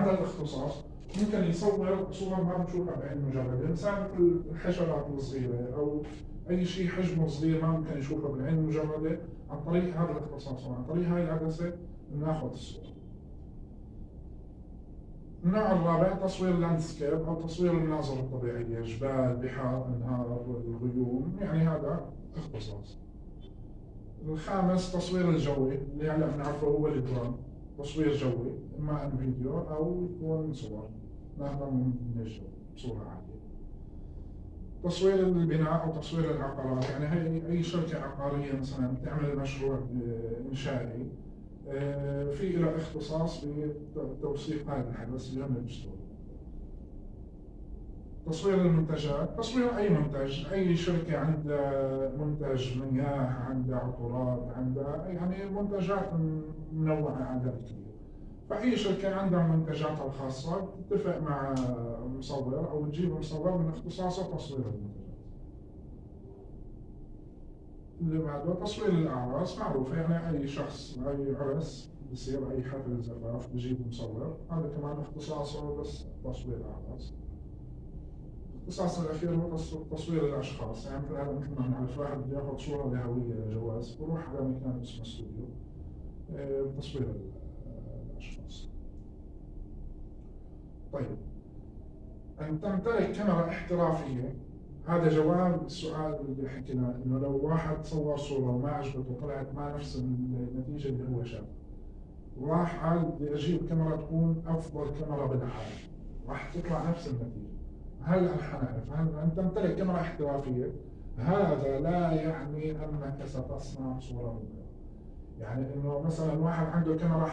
هذا الاختصاص ممكن يصور صور ما بنشوفها بعين مجرده مثلا مثل الحشرات الصغيره أو أي شيء حجمه صغير ما ممكن يشوفه بالعين المجرده عن طريق هذا الاختصاص وعن طريق هاي العدسه بناخذ الصورة. النوع الرابع تصوير landscape أو تصوير المناظر الطبيعية، جبال، بحار، أنهار، الغيوم، يعني هذا اختصاص. الخامس تصوير الجوي. اللي هلأ بنعرفه هو الدرون، تصوير جوي، إما ان فيديو أو يكون صور، ناخذها من الجو بصورة عاليه. تصوير البناء أو تصوير العقارات يعني هي أي شركة عقارية مثلا تعمل مشروع آه، إنشائي آه، في له اختصاص بتوثيق هذا الحدث هم بيشتغلوا تصوير المنتجات تصوير أي منتج أي شركة عندها منتج مياه عندها عطورات عندها يعني منتجات منوعة عندها كثير فأي شركة عندها منتجاتها الخاصة تتفق مع مصور أو تجيب مصور من اختصاصه تصوير المنتجات. اللي بعده تصوير الأعراس معروفة يعني أي شخص أي عرس بصير أي حفل زفاف بجيب مصور هذا كمان اختصاصه بس تصوير الأعراس. الاخير هو تصوير الاشخاص يعني مثل ما نعرف واحد بده ياخذ صورة لهويه جواز بروح على مكان اسمه استوديو. آه، تصوير الأشخاص. طيب. أن تمتلك كاميرا احترافية. هذا جواب السؤال اللي حكينا إنه لو واحد صور صورة وما عجبته وطلعت ما نفس النتيجة اللي هو شافها راح قال بدي أجيب كاميرا تكون أفضل كاميرا بالعالم. راح تطلع نفس النتيجة. هلا حنعرف هل ان تمتلك كاميرا احترافية؟ هذا لا يعني أنك ستصنع صورة مبهرة. يعني إنه مثلا واحد عنده كاميرا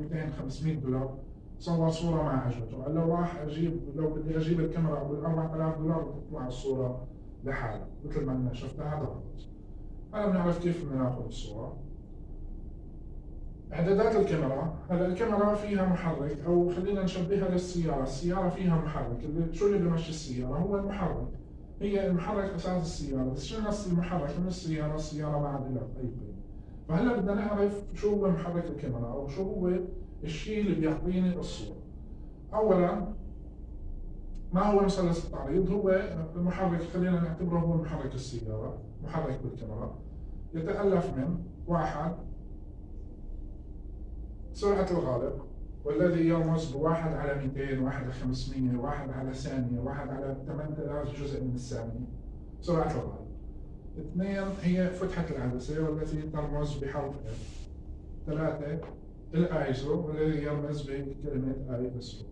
200 500 دولار صور صورة ما عجبته قال لو راح أجيب لو بدي أجيب الكاميرا ابو 4000 دولار بتطلع الصورة لحالها مثل ما أنا شفتها هذا غلط هلا بنعرف كيف بدنا ناخذ الصورة اعدادات الكاميرا هلا الكاميرا فيها محرك أو خلينا نشبهها للسيارة السيارة فيها محرك اللي شو اللي بيمشي السيارة؟ هو المحرك. هي المحرك أساس السيارة بس شلنا المحرك؟ من السيارة السيارة ما عاد لها أي قيمه فهلا بدنا نعرف شو هو محرك الكاميرا أو شو هو الشيء اللي بيعطيني الصورة. اولا ما هو مثلث التعريض؟ هو المحرك خلينا نعتبره هو محرك السيارة محرك بالكاميرا. يتألف من واحد سرعة الغالق والذي يرمز بواحد على 200 واحد على 500 واحد على ثانية واحد على 8000 جزء من الثانية. سرعة الغالق اثنين هي فتحة العدسة والتي ترمز بحرف F ثلاثة الآيزو والذي يرمز بكلمة اي اس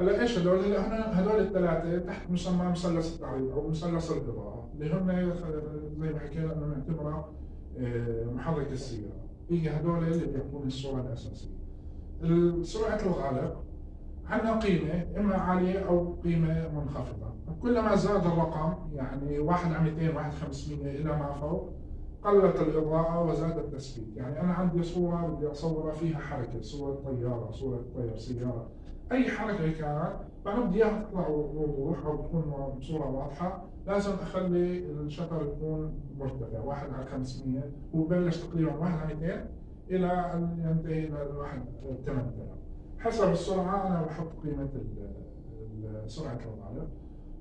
هلا إيش هدول؟ هلا هدول الثلاثة تحت مسمى مثلث التعريض أو مثلث الإضاءة اللي هم زي ما حكينا إنه نعتبرها آه، محرك السيارة. هي هدول اللي بيعطوني الصورة الأساسية. سرعة الغالق عندنا قيمة إما عالية أو قيمة منخفضة. كلما زاد الرقم يعني واحد على 200 واحد 500 إلى ما فوق قلت الإضاءة وزاد التثبيت. يعني أنا عندي صورة بدي أصورها فيها حركة صورة طيارة صورة طير سيارة. أي حركة كانت بدي إياها تطلع وضوح أو تكون بصورة واضحة لازم أخلي الشطر يكون مرتفع واحد على 500 وبلش تقريبا واحد على 200 إلى أن ينتهي لواحد 8000 حسب السرعة أنا بحط قيمة سرعة الغالب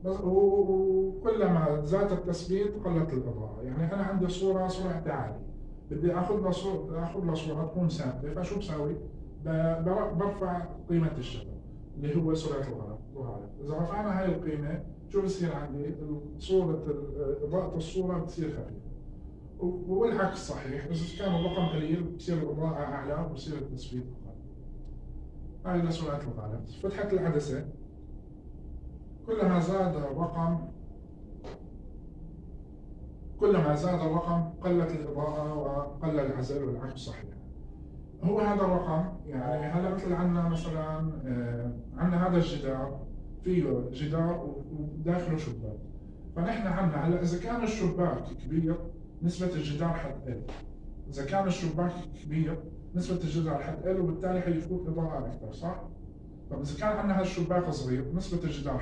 بس وكلما زاد التثبيت قلت الإضاءة يعني أنا عندي صورة سرعتها عالية بدي آخذ لها صورة آخذ لها صورة تكون ثابتة فشو بساوي؟ برفع قيمة الشبكة اللي هو سرعة الغالب إذا رفعنا هاي القيمة شو بصير عندي؟ صورة إضاءة الصورة بتصير خفيفة. والعكس صحيح بس كان الرقم قليل بصير الإضاءة أعلى وبصير التثبيت هاي لسرعة الغالب فتحة العدسة كلما زاد الرقم كلما زاد الرقم قلت الإضاءة وقل العزل والعكس صحيح. هو هذا الرقم يعني هلا مثل عندنا مثلا آه، عندنا هذا الجدار فيه جدار وداخله شباك فنحن عندنا هلأ إذا كان الشباك كبير نسبة الجدار حتقل إذا كان الشباك كبير نسبة الجدار حتقل وبالتالي حيفوت إضاءة أكثر صح؟ طب إذا كان عندنا هالشباك صغير نسبة الجدار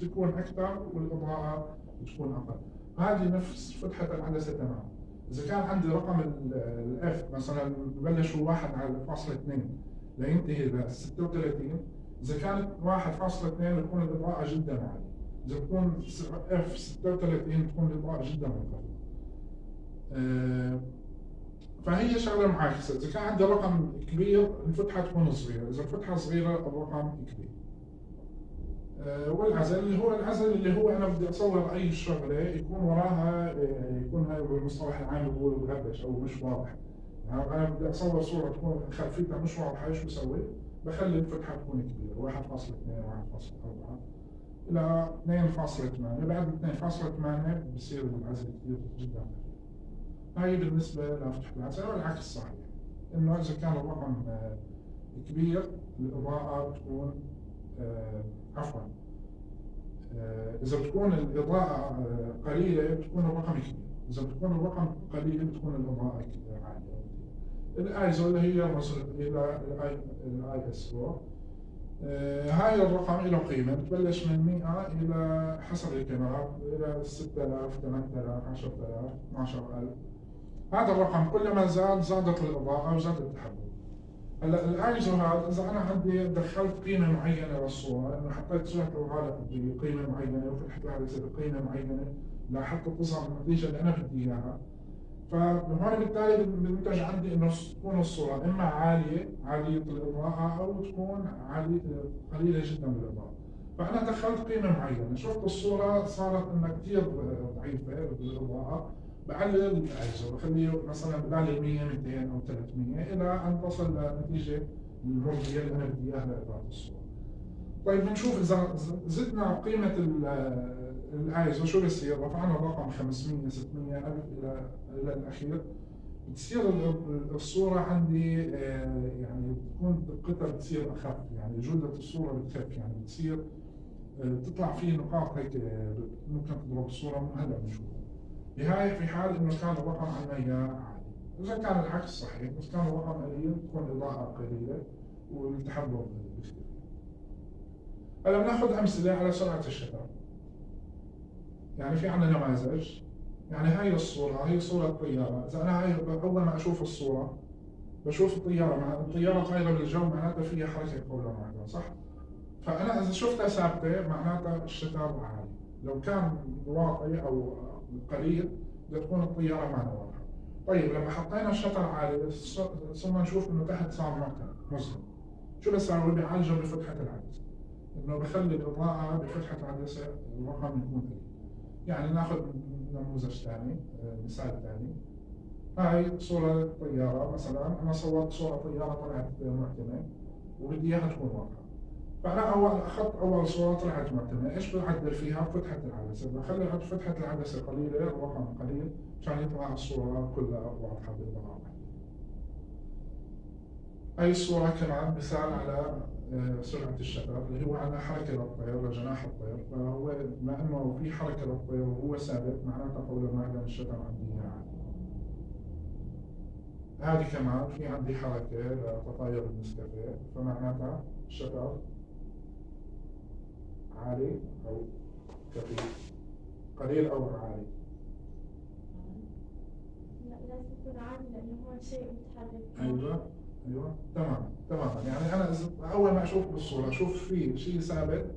تكون أكثر والإضاءة تكون أقل. هذه نفس فتحة العدسة تماما. إذا كان عندي رقم الإف مثلا ببلش هو 1 على فاصلة 2 لينتهي ل 36 إذا كانت 1.2 بتكون الإضاءة جدا عالية. إذا بتكون اف 36 بتكون الإضاءة جدا منخفضة آه، فهي شغلة معاكسة. إذا كان عندي رقم كبير الفتحة تكون صغيرة. إذا الفتحة صغيرة الرقم كبير. والعزل اللي هو العزل اللي هو أنا بدي اصور أي شغلة يكون وراها آه، يكون هاي بالمصطلح العام بقول مغبش أو مش واضح. أنا بدي اصور صورة تكون خلفيتها مش واضحة إيش بسوي؟ بخلي الفتحة تكون كبيرة 1.2 1.4 إلى 2.8 بعد 2.8 بصير العزل كثير جدا. هاي بالنسبة لفتحه العزل والعكس صحيح إنه إذا كان الرقم آه، كبير الإضاءة بتكون عفوا. آه، إذا بتكون الإضاءة آه، قليلة بتكون الرقم كبير. إذا بتكون الرقم قليل بتكون الإضاءة عالية الآيزو اللي هي الرسل إلى الاي إس أو. هاي الرقم له قيمة. بتبلش من 100 إلى حسب الكاميرا إلى 6000 8000 10000 12000 هذا الرقم كلما زاد زادت الإضاءة وزاد التحدث. هلا الايزو هذا إذا أنا عندي دخلت قيمة معينة للصوره إنه حطيت صوره الغالب بقيمه معينة وفتحت العدسه بقيمه معينة لحتى تظهر النتيجه اللي أنا بدي إياها. فهون بالتالي بنتج عندي إنه تكون الصورة إما عالية عالية الإضاءة أو تكون عالية قليلة جدا بالاضاءه فأنا دخلت قيمة معينة شفت الصورة صارت إنها كثير ضعيفة بالإضاءة. بعلل الاجهزه بخليه مثلا بدال 100 200 أو 300 إلى أن تصل لنتيجة المرضيه اللي أنا بدي إياها لاضاءه الصورة. طيب بنشوف إذا زدنا قيمة الايزو شو بصير؟ رفعنا الرقم 500 600 1000 إلى إلى الأخير بتصير الصورة عندي آه، يعني بتكون دقتها بتصير أخف يعني جودة الصورة بتخف يعني بتصير آه، تطلع في نقاط هيك آه، ممكن تضرب الصورة هلا بنشوفها. بهاي في حال إنه كان الرقم عندنا عالي إذا كان العكس صحيح بس كان الرقم قليل تكون الاضاءه قليلة والتحضر بكثير هلا بناخذ أمثلة على سرعة الشتاء يعني في عندنا نماذج. يعني هاي الصورة هي صورة طيارة، إذا أنا هاي أول ما أشوف الصورة بشوف الطيارة مع الطيارة طايرة بالجو معناتها فيها حركة قولا واحدة صح؟ فأنا إذا شفتها ثابتة معناتها الشتاء عالي، لو كان واطي أو قليل بتكون الطيارة معنا واضحه. طيب لما حطينا الشطر عالي ثم نشوف إنه تحت صار معتم مظلم. شو بسوي؟ بعالجه بفتحة العدسة. إنه بخلي الإضاءة بفتحة العدسة الرقم يكون قليل. يعني ناخذ نموذج ثاني مثال ثاني. هاي صورة طيارة مثلا أنا صورت صورة طيارة طلعت معتمة وبدي إياها تكون واضحة. فانا أول اخذت أول صورة طلعت معتمه، إيش بعدل فيها؟ فتحة العدسه، بخلي فتحة العدسه قليله الرقم قليل عشان يطلع الصورة كلها واضحة بالاضاءه هاي الصورة كمان مثال على آه، سرعة الشتر اللي هو عندنا حركة للطير لجناح الطير فهو بما إنه في حركة للطير وهو ثابت معناتها قولا واحدا الشتر عندي عالي. هذه كمان في عندي حركة لتطاير النسكافيه فمعناتها الشتر عالي أو كثيف قليل أو عالي؟ لا لازم يكون عالي لأنه هو شيء متحرك. أيوه أيوه. تمام تماما يعني أنا أول ما أشوف بالصورة أشوف في شيء ثابت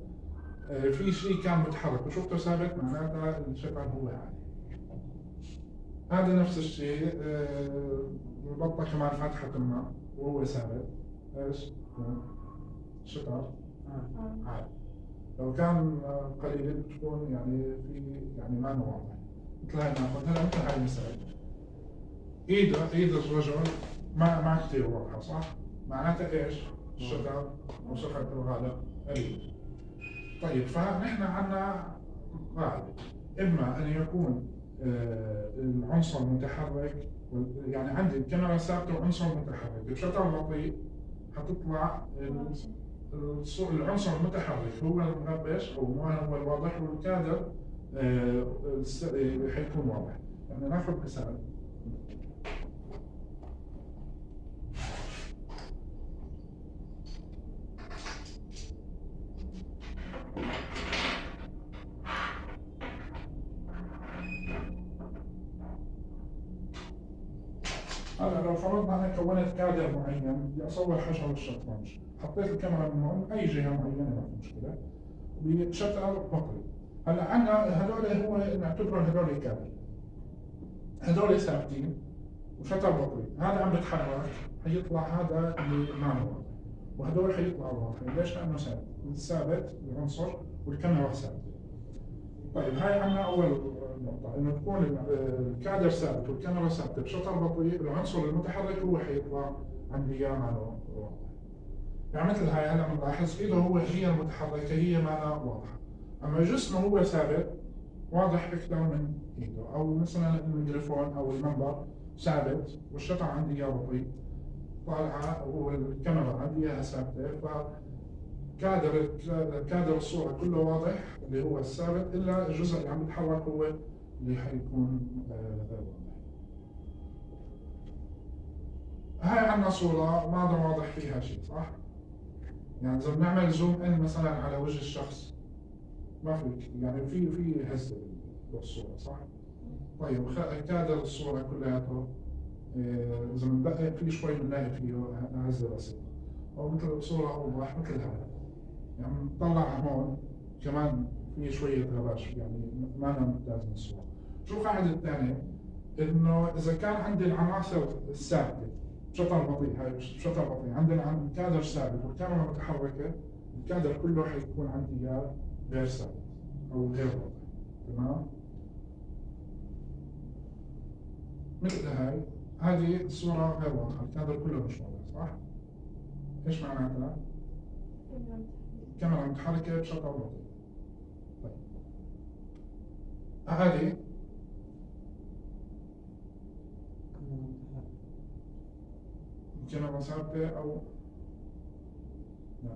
آه، في شيء كان متحرك. وشفته ثابت معناتها الشكل هو عالي. هذا نفس الشيء آه، كمان فتحة ما وهو ثابت. إيش؟ شطر. آه. عالي. لو كان قليل بتكون يعني في يعني ما واضح مثل هاي ناخذ هلا مثل هاي المثال ايد إيد الرجل ما ما كثير واضحه صح؟ معناتها إيش؟ الشتاء أو صفه الغالب قليل. طيب فنحن عندنا قاعدة. إما أن يكون آه، العنصر متحرك يعني عندي الكاميرا ثابته وعنصر متحرك. بشكل بطيء حتطلع العنصر المتحرك. هو المغبش أو ما هو الواضح والكادر آه، حيكون واضح. يعني ناخذ مثال هلا لو فرضنا أنا كونت كادر معين بدي اصور حجر الشطرنج حطيت الكاميرا من أي جهه معينه ما في مشكلة. بشتر بطري هلا عندنا هذول هو نعتبرهم هذول كادر هذول ثابتين وشتر بطري هذا عم بيتحرك حيطلع هذا اللي ما هو وهذول حيطلعوا واضحين ليش؟ لأنه ثابت ثابت العنصر والكاميرا ثابته طيب هاي عندنا أول نقطة. إنه تكون الكادر ثابت والكاميرا ثابتة. بشطر بطيء العنصر المتحرك هو حيطلع. اياه معنا. يعني مثل هاي هلأ بنلاحظ ايده هو هي المتحركة هي معنا واضحة. أما جسمه هو ثابت واضح أكثر من إيده أو مثلا الميكروفون أو المنبر ثابت والشطر عندي اياه بطيء طالعة والكاميرا عندي إياها ثابتة ف كادر كادر الصورة كله واضح اللي هو الثابت إلا الجزء اللي عم يتحرك هو اللي حيكون آه، غير واضح. هاي عندنا صورة ما واضح فيها شيء صح؟ يعني إذا بنعمل زوم إن مثلا على وجه الشخص ما في يعني في في هزة بالصورة صح؟ طيب كادر الصورة كلياته آه، إذا بندقق في شوي بنلاقي فيه هزة بسيطة أو مثل صورة أوضح مثل هذا يعني نطلع هون كمان في شوية غباش يعني ما أنا ممتاز من الصورة شو القاعدة الثانية؟ إنه إذا كان عندي العناصر الثابتة شطر بطيء هاي شطر بطيء عندنا الكادر ثابت والكاميرا متحركة الكادر كله حيكون عندي إياه غير ثابت أو غير واضح تمام؟ مثل هاي هذه الصورة غير واضحة الكادر كله مش واضح صح؟ إيش معناتها؟ الكاميرا متحركة بشكل بطيء طيب هذه أو؟ لا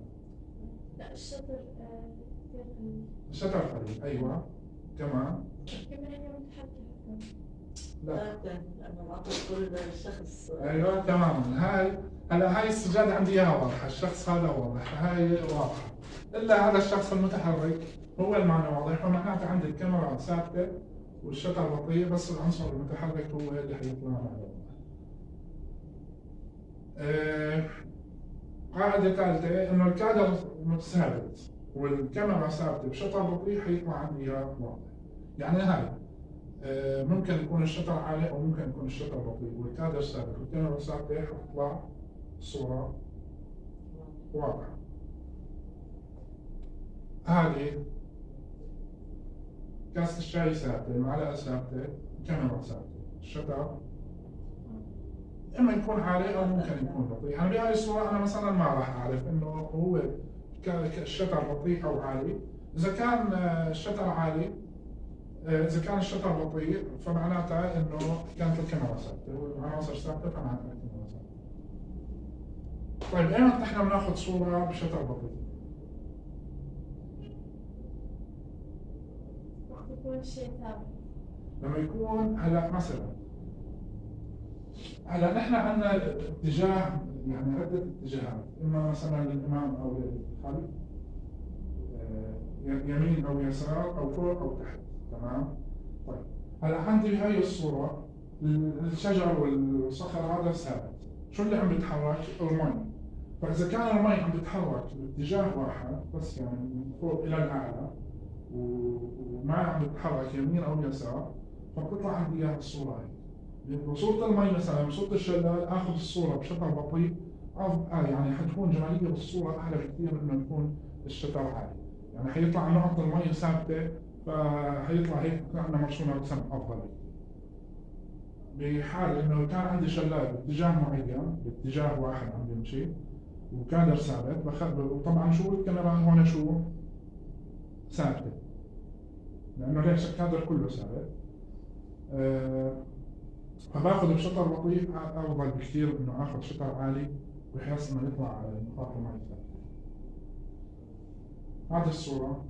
لا الشطر آه، قليل الشطر قليل أيوة. كمان الكاميرا هي متحركة لا. الشخص أيوه تماما هاي هلا هاي السجادة عندي إياها واضحة، الشخص هذا واضح، هاي واضحة. إلا هذا الشخص المتحرك هو المعنى واضح. فمعناته عندي الكاميرا ثابتة والشطر بطيء بس العنصر المتحرك هو اللي حيطلع معنا قاعدة ثالثة إنه الكادر ثابت والكاميرا ثابتة بشطر بطيء حيطلع عندي واضح. يعني هاي آه، ممكن يكون الشطر عالي أو ممكن يكون الشطر بطيء والكادر ثابت والكاميرا ثابتة حتطلع صورة واضحة. هذه كاسة الشاي ثابتة، المعلقة ثابتة، الكاميرا ثابتة، الشطر إما يكون عالي أو ممكن يكون بطيء، يعني بهاي الصورة أنا مثلا ما راح أعرف إنه هو الشطر بطيء أو عالي، إذا كان آه، الشطر عالي آه، إذا كان الشطر بطيء فمعناتها إنه كانت الكاميرا ثابتة والعناصر ثابتة فمعناتها الكاميرا ثابتة. طيب ايمتى نحن بناخذ صورة بشطر بطيء؟ وقت يكون شيء ثابت. لما يكون هلا مثلا هلا نحن عندنا اتجاه يعني عدة اتجاهات إما مثلا للامام أو للخلف آه، يمين أو يسار أو فوق أو تحت تمام؟ طيب هلا عندي بهاي الصورة الشجر والصخر هذا ثابت. شو اللي عم بيتحرك؟ المي. فإذا كان المي عم بيتحرك باتجاه واحد بس يعني من فوق إلى الأعلى وما عم بتحرك يمين أو يسار فبتطلع عندي إياها الصورة هي. بصورة المي مثلا بصورة الشلال آخذ الصورة بشكل بطيء أف- آه يعني حتكون جمالية بالصورة اعلى بكثير من إنه يكون الشتر عالي يعني حيطلع نقط المي ثابتة فحيطلع هيك عندنا مرسومة رسم أفضل. بحال إنه كان عندي شلال باتجاه معين باتجاه واحد عم بيمشي وكادر ثابت وطبعا شو الكاميرا؟ هون شو؟ ثابتة. لأنه ليش؟ الكادر كله ثابت. آه، فباخذ بشطر بطيء أفضل بكثير إنه آخذ شطر عالي بحيث إنه يطلع نقاط المي هذه الصورة.